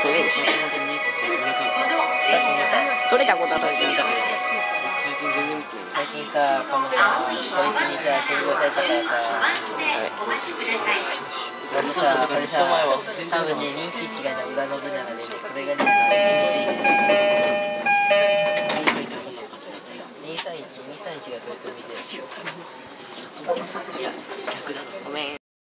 それで当取れたことはそれた最近けど最近全然見てい。最近さこのさこいつにさ占領されたからさあのさこれさ多分ね人気違いな裏信長でこれがね231 231がそいつを見てる